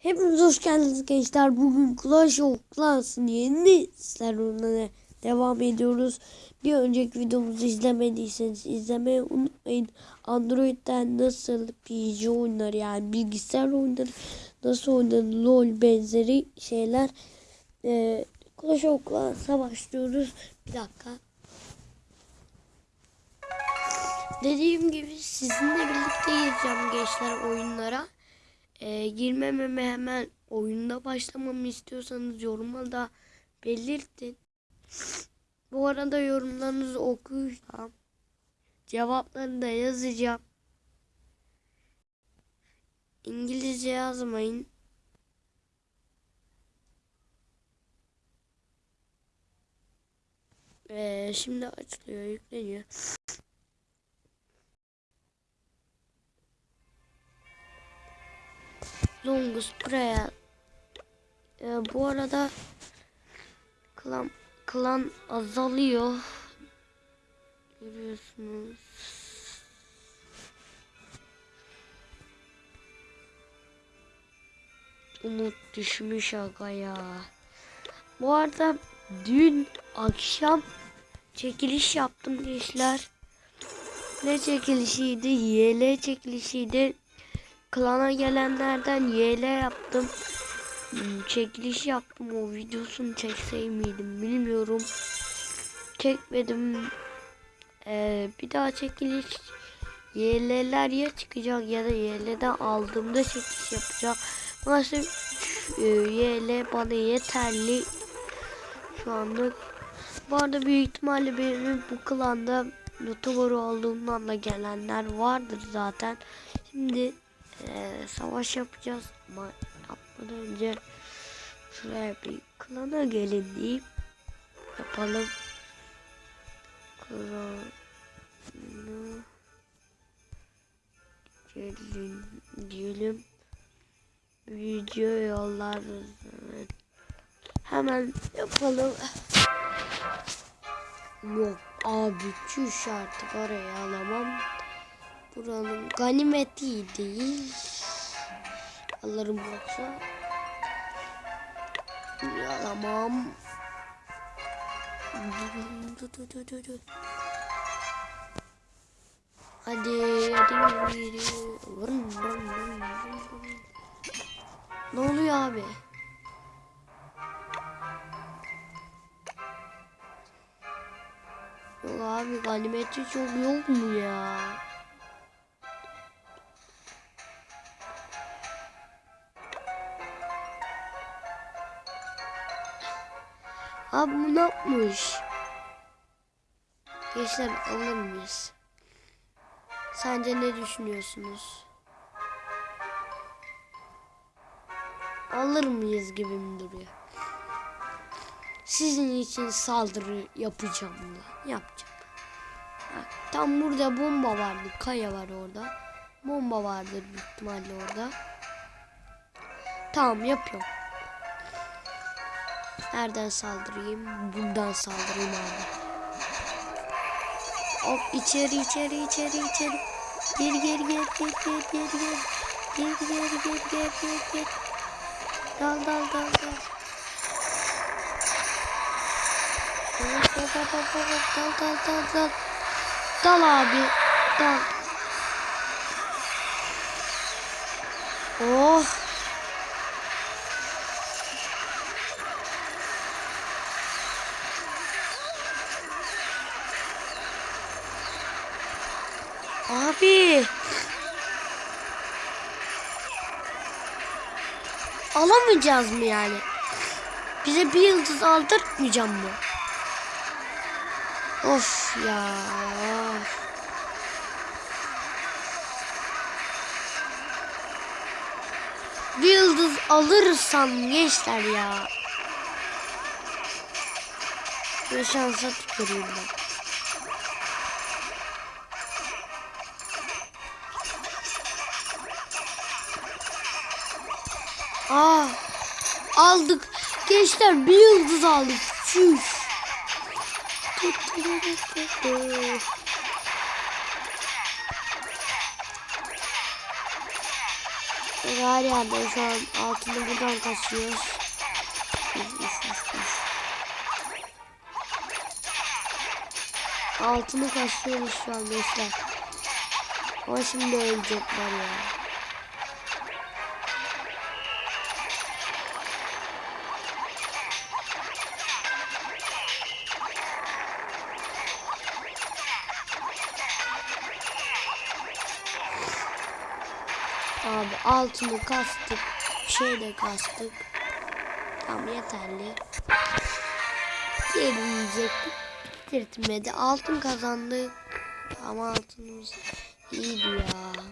Hepiniz hoş geldiniz gençler. Bugün Clash of Clans'ın yeni serverına devam ediyoruz. Bir önceki videomuzu izlemediyseniz izlemeyi unutmayın. Android'den nasıl PC oyunları yani bilgisayar oyunları nasıl oynanır LoL benzeri şeyler. Ee, Clash of Clans'a başlıyoruz. Bir dakika. Dediğim gibi sizinle birlikte gireceğim gençler oyunlara. Ee, girmememi hemen oyunda başlamamı istiyorsanız yoruma da belirtin. Bu arada yorumlarınızı okuyacağım. Cevaplarını da yazacağım. İngilizce yazmayın. Ee, şimdi açılıyor, yükleniyor. Longus prayer. Ee, bu arada klan, klan azalıyor. Görüyorsunuz. Umut düşmüş aga ya. Bu arada dün akşam çekiliş yaptım gençler. Ne çekilişiydi? YL çekilişiydi. Klana gelenlerden YL yaptım. Hmm, Çekiliş yaptım o videosunu çeksey miydim bilmiyorum. Çekmedim. Ee, bir daha çekiliş YL'ler ya çıkacak ya da YL'den aldığımda çekiliş yapacak. Maalesef e, YL bana yeterli. Şu anlık. Bu arada büyük ihtimalle benim bu klanda YouTuber olduğumdan da gelenler vardır zaten. Şimdi ee, savaş yapacağız ama yapmadan önce şuraya bir klana gelin deyip yapalım. Klana gelin diyelim. Video yollarız. Evet. Hemen yapalım. Yok abi çüş artık oraya alamam. Buranın ganimeti değil. Alırım yoksa. Alamam. Hadi hadi yürü. Ne oluyor abi? Yok abi ganimeti çok yok mu ya? Abi bu ne yapmış? Gençler alır mıyız? Sence ne düşünüyorsunuz? Alır mıyız gibi mi duruyor? Sizin için saldırı yapacağım da. Yapacağım. Tam burada bomba vardı. Kaya var orada. Bomba vardır büyük ihtimalle orada. Tamam yapıyorum. Nereden saldırayım? Buradan saldırayım abi. Hop içeri içeri içeri içeri. Gir gir gir gir gir gir gir. Gir gir gir gir gir gir. Dal dal dal dal. Dal dal dal dal dal dal dal. Dal abi. Dal. Oh. Abi. Alamayacağız mı yani? Bize bir yıldız aldırtmayacağım mı? Of ya. Bir yıldız alırsam gençler ya. Bir şansa tüküreyim ben. Aa, aldık. Gençler bir yıldız aldık. Çüş. Her yerde şu an altını buradan uf. Altını kasıyoruz şu an gençler. Ama şimdi ölecekler ya. Abi altını kastık. Şey de kastık. Tamam yeterli. Diğerini yiyecektik. Bitirtmedi. Altın kazandık. Ama altınımız iyiydi ya.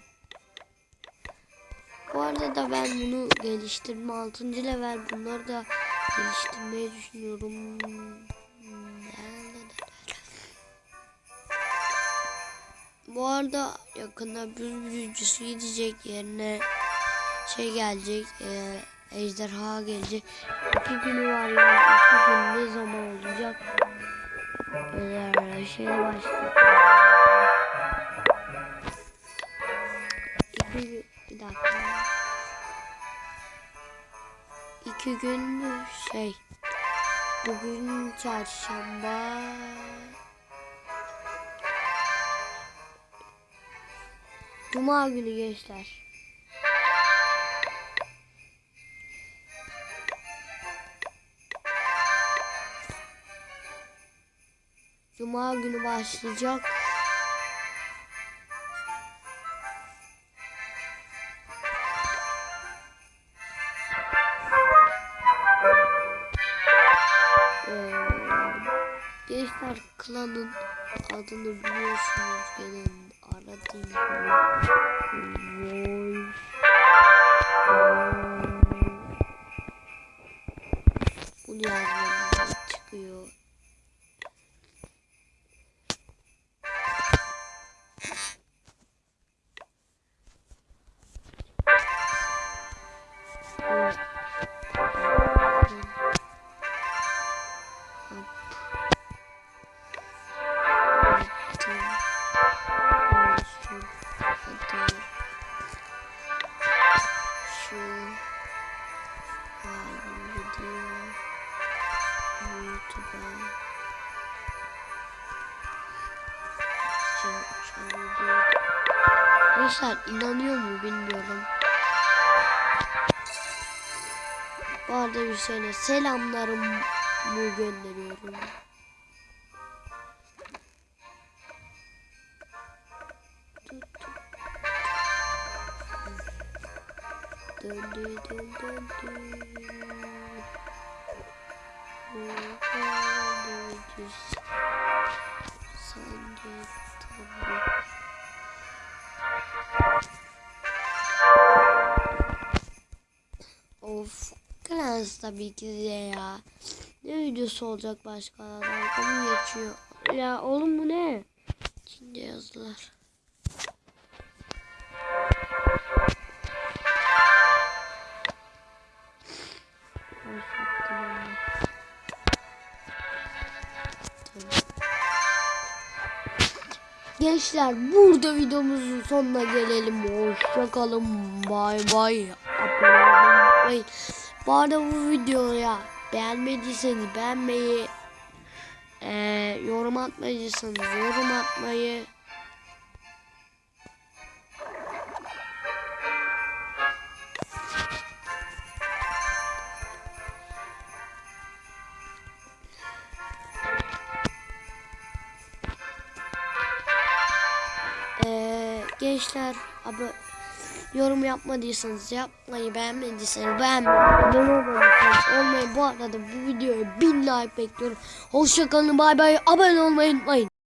Bu arada da ben bunu geliştirme 6. level bunları da geliştirmeyi düşünüyorum. Bu arada yakında bir büyücüsü gidecek yerine şey gelecek e, ejderha gelecek. İki günü var yani iki gün ne zaman olacak? Ee, şey başlayacak. İki gün bir dakika. İki gün şey bugün çarşamba Cuma günü gençler. Cuma günü başlayacak. Ee, Gençler klanın adını biliyorsunuz 떨어진 뭘 우리 아버지 치고요 아 Gençler inanıyor mu bilmiyorum. Bu arada bir şeyle selamlarımı gönderiyorum. Döndü döndü döndü. Sence tabii. Clans tabii ki de ya. Ne videosu olacak başka adam mı geçiyor? Ya oğlum bu ne? Onu. Tamam. Gençler burada videomuzun sonuna gelelim. Hoşçakalın. Bay bay. Abone olmayı. Bu arada bu videoya beğenmediyseniz beğenmeyi, e, yorum atmadıysanız yorum atmayı, e, gençler abi yorum yapmadıysanız yapmayı beğenmediyseniz beğenmeyi olmayı bu arada bu videoya bin like bekliyorum. Hoşçakalın bay bay abone olmayı unutmayın.